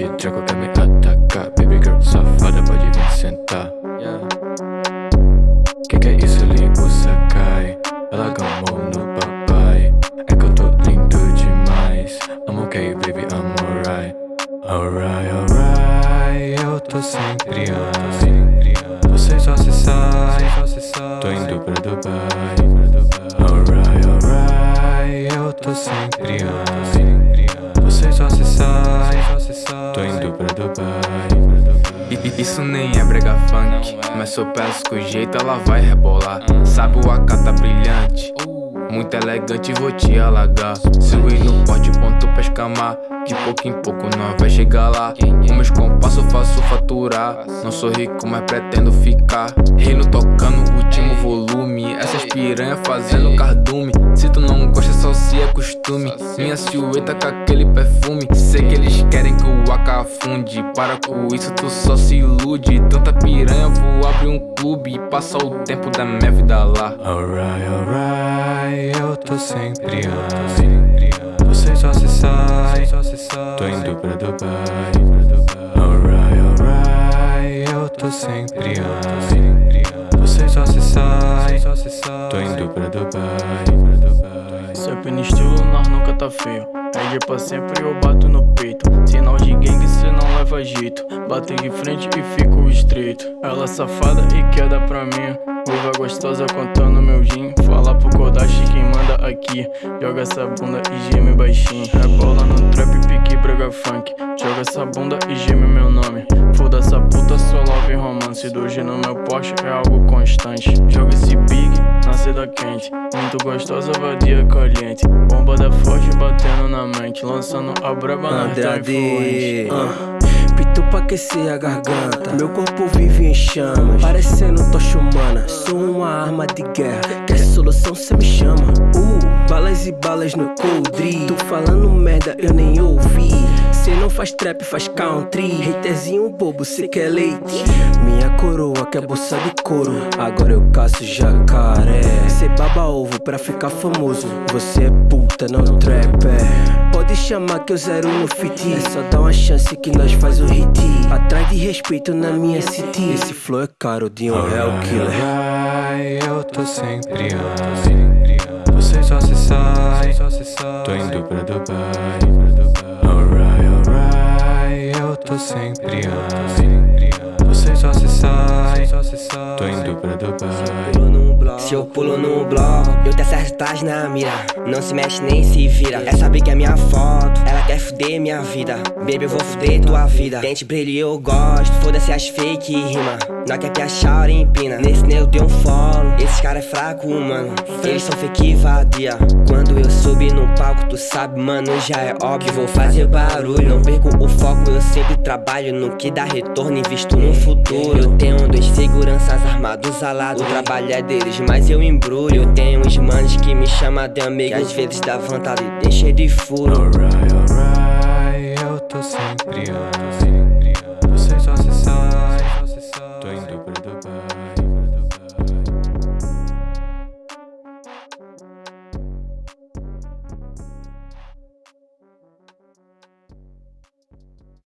Esse treco quer me atacar Baby girl safada pode vir sentar yeah. Que que é isso ali, o Sakai Ela gamou no papai. É que eu tô lindo demais Amo okay baby, I'm alright. Alright, alright Eu tô sempre on Você só se sai. Tô indo pra Dubai. Alright, alright Eu tô sempre on Você só se sai Tô indo pra Dubai. Isso nem é brega funk Mas se eu peço com jeito ela vai rebolar. Sabe o AK tá brilhante? Muito elegante, vou te alagar. Se eu ir no porte, ponto pra escamar. De pouco em pouco nós vai chegar lá. Com meus compassos faço faturar. Não sou rico, mas pretendo ficar. Reino tocando o volume Essas piranha fazendo cardume. Se tu não gosta, só se acostume Minha silhueta com aquele perfume. Sei que eles querem que o AK afunde Para com isso, tu só se ilude. Tanta piranha, vou abrir um clube E passar o tempo da minha vida lá. Alright, alright eu tô sempre on. Você só se sai. Tô indo pra Dubai pra Dubai Sempre no estilo, nós nunca tá feio. É de pra sempre eu bato no peito. Sinal de gangue, cê não leva jeito. Bato de frente e fico estreito. Ela safada e queda pra mim. Curva gostosa contando meu gin. Fala pro Kodashi quem manda aqui. Joga essa bunda e geme baixinho. Rebola no trap, pique, brega funk. Joga essa bunda e quente. Muito gostosa, vadia caliente. Bomba da forte batendo na mente. Lançando a braba na influente uh pra aquecer a garganta. Meu corpo vive em chamas. Parecendo tocha humana. Sou uma arma de guerra. Quer solução cê me chama. Uh, balas e balas no coldre. Tô falando merda eu nem ouvi faz trap, faz country. Haterzinho bobo, cê quer leite. Minha coroa quer bolsa de couro. Agora eu caço jacaré. Cê baba ovo pra ficar famoso. Você é puta, não trapper. Pode chamar que eu zero no fit. É só dar uma chance que nós faz o hit. Atrás de respeito na minha city. Esse flow é caro de um real killer. Eu tô sempre Você só se sai. Tô indo pra Dubai tô sempre on Você só se sai. Tô indo pra Dubai. Se eu pulo no bloco, eu te acertas na mira. Não se mexe nem se vira. Essa que é minha foto, ela quer fuder minha vida. Baby, eu vou fuder tua vida. Dente brilho eu gosto, foda-se as fake rima. Não quer que a em empina Nesse nego tem um follow, esses cara é fraco, mano. Eles são fake vadia. Quando eu subi no palco, tu sabe, mano, já é óbvio. Vou fazer barulho, não perco o foco Eu sempre trabalho no que dá retorno Invisto no futuro. Eu tenho dois seguranças armados alados O trabalho é deles, mas eu embrulho. Eu tenho uns manos que me chamam de amigo. Que às vezes dá vontade de encher de furo. Alright, alright, eu tô sempre